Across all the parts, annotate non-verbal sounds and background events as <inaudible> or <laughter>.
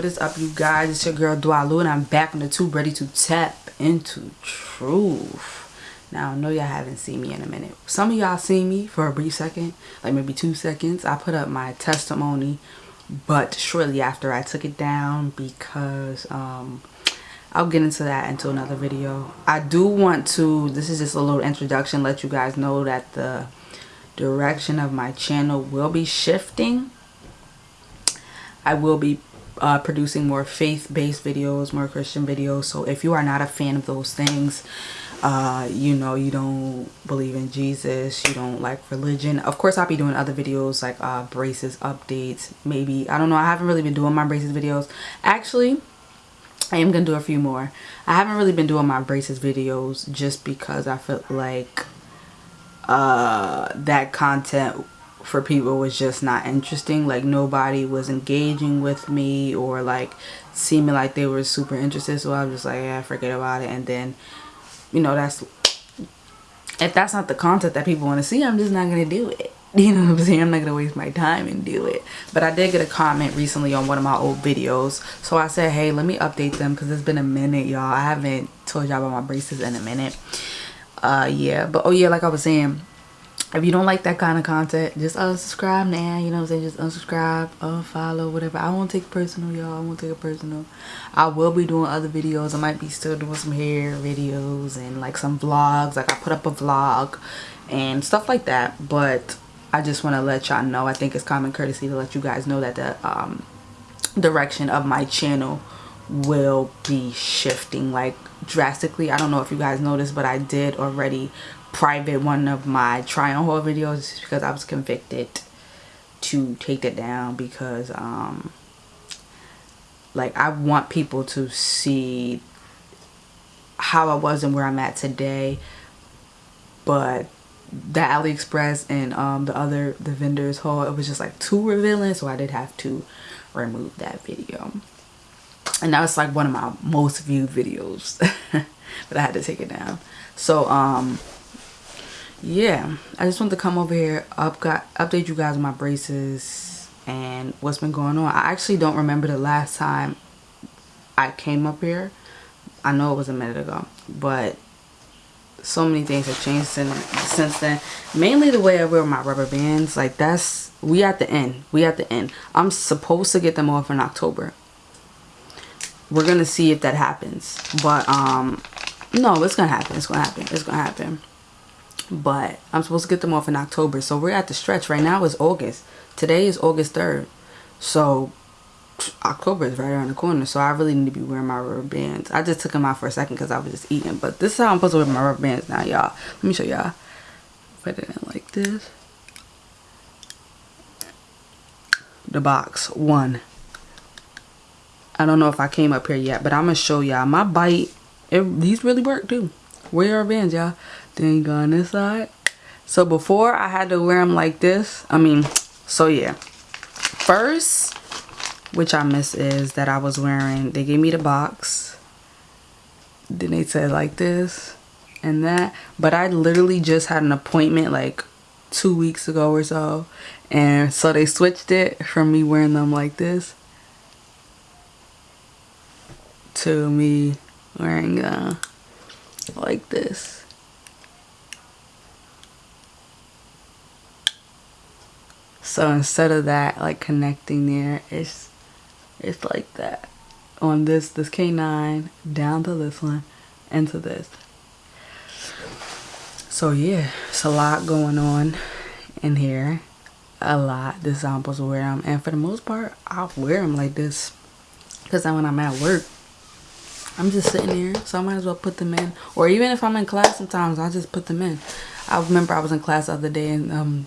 what is up you guys? It's your girl Dwalu and I'm back on the tube ready to tap into truth. Now I know y'all haven't seen me in a minute. Some of y'all seen me for a brief second like maybe two seconds. I put up my testimony but shortly after I took it down because um I'll get into that into another video. I do want to this is just a little introduction let you guys know that the direction of my channel will be shifting. I will be uh, producing more faith-based videos, more Christian videos. So if you are not a fan of those things, uh, you know, you don't believe in Jesus, you don't like religion. Of course, I'll be doing other videos like uh, braces updates. Maybe, I don't know, I haven't really been doing my braces videos. Actually, I am going to do a few more. I haven't really been doing my braces videos just because I felt like uh, that content for people was just not interesting. Like nobody was engaging with me or like seeming like they were super interested. So I was just like yeah forget about it. And then you know that's if that's not the content that people want to see I'm just not gonna do it. <laughs> You know what I'm saying? I'm not gonna waste my time and do it. But I did get a comment recently on one of my old videos. So I said hey let me update them because it's been a minute y'all. I haven't told y'all about my braces in a minute. Uh yeah. But oh yeah like I was saying if you don't like that kind of content just unsubscribe now you know what i'm saying? Just unsubscribe unfollow whatever. I won't take personal y'all. I won't take it personal. I will be doing other videos. I might be still doing some hair videos and like some vlogs. Like i put up a vlog and stuff like that. But i just want to let y'all know i think it's common courtesy to let you guys know that the um, direction of my channel will be shifting like drastically. I don't know if you guys noticed but i did already private one of my try on haul videos because I was convicted to take that down because um like I want people to see how I was and where I'm at today but the AliExpress and um the other the vendors haul it was just like too revealing so I did have to remove that video. And that was like one of my most viewed videos <laughs> but I had to take it down. So um yeah i just want to come over here up got update you guys on my braces and what's been going on. I actually don't remember the last time i came up here. I know it was a minute ago but so many things have changed since, since then. Mainly the way i wear my rubber bands like that's we at the end we at the end. I'm supposed to get them off in october. We're gonna see if that happens but um no it's gonna happen it's gonna happen it's gonna happen but I'm supposed to get them off in October. So we're at the stretch. Right now is August. Today is August 3rd. So October is right around the corner. So I really need to be wearing my rubber bands. I just took them out for a second because I was just eating. But this is how I'm supposed to wear my rubber bands now, y'all. Let me show y'all. Put it in like this. The box. One. I don't know if I came up here yet. But I'm going to show y'all. My bite, it, these really work too. Wear your bands, y'all. Then go on this side. So before I had to wear them like this. I mean, so yeah. First, which I miss is that I was wearing, they gave me the box. Then they said like this and that. But I literally just had an appointment like two weeks ago or so. And so they switched it from me wearing them like this to me wearing uh, like this. So instead of that like connecting there, it's it's like that. On this this canine down to this one into this. So yeah, it's a lot going on in here. A lot. This I'm wear them. And for the most part, I'll wear them like this. Because when I'm at work, I'm just sitting here. So I might as well put them in. Or even if I'm in class sometimes, I just put them in. I remember I was in class the other day and um,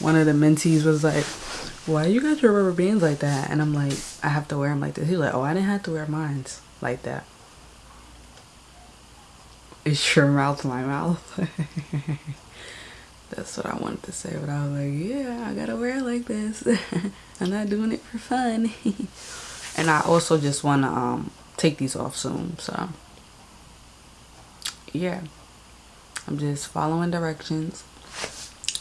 one of the mentees was like, why you got your rubber bands like that? And I'm like, I have to wear them like this. He's like, oh, I didn't have to wear mine like that. It's your mouth my mouth? <laughs> That's what I wanted to say, but I was like, yeah, I gotta wear it like this. <laughs> I'm not doing it for fun. <laughs> and I also just want to um, take these off soon, so yeah. I'm just following directions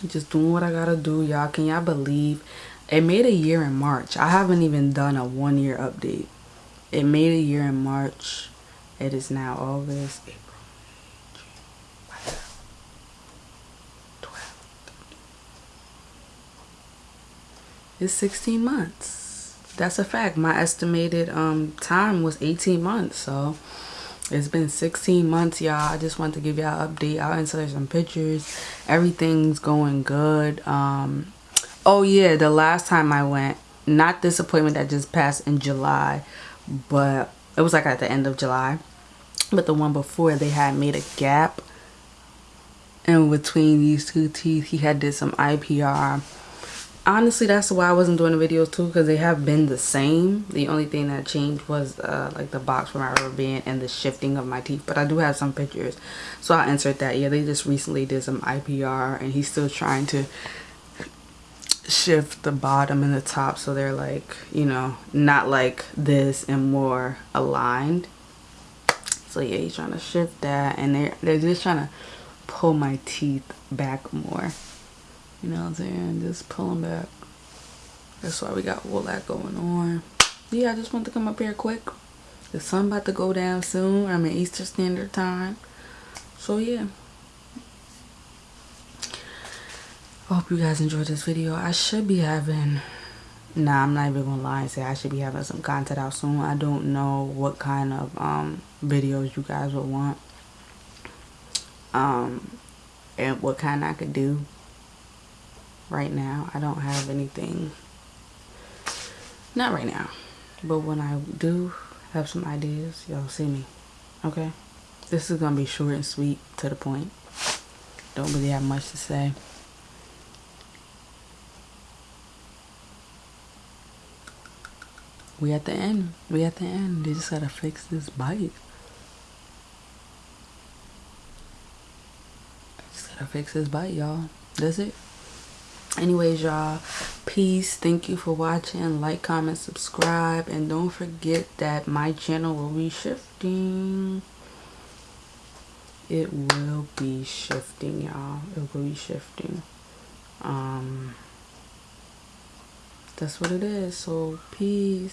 just doing what I gotta do y'all can y'all believe it made a year in March I haven't even done a one year update it made a year in March. It is now August, April, June, 12. It's 16 months. That's a fact. My estimated um time was 18 months. So it's been 16 months, y'all. I just want to give y'all an update. I'll insert some pictures. Everything's going good. Um, oh yeah, the last time I went, not this appointment that just passed in July, but it was like at the end of July. But the one before, they had made a gap in between these two teeth. He had did some IPR. Honestly, that's why I wasn't doing the videos too, because they have been the same. The only thing that changed was uh, like the box for my rubber band and the shifting of my teeth. But I do have some pictures, so I'll insert that. Yeah, they just recently did some IPR, and he's still trying to shift the bottom and the top so they're like you know not like this and more aligned so yeah he's trying to shift that and they're they're just trying to pull my teeth back more you know what i'm saying? Just pulling back. That's why we got all that going on. Yeah i just want to come up here quick. The sun about to go down soon. I'm in easter standard time. So yeah. I hope you guys enjoyed this video. I should be having, nah, I'm not even gonna lie and say I should be having some content out soon. I don't know what kind of um, videos you guys would want. Um, and what kind I could do right now. I don't have anything, not right now. But when I do have some ideas, y'all see me, okay? This is gonna be short and sweet to the point. Don't really have much to say. we at the end. We at the end. They just gotta fix this bite. Just gotta fix this bite, y'all. That's it. Anyways, y'all, peace. Thank you for watching. Like, comment, subscribe. And don't forget that my channel will be shifting. It will be shifting, y'all. It will be shifting. Um, that's what it is. So, peace.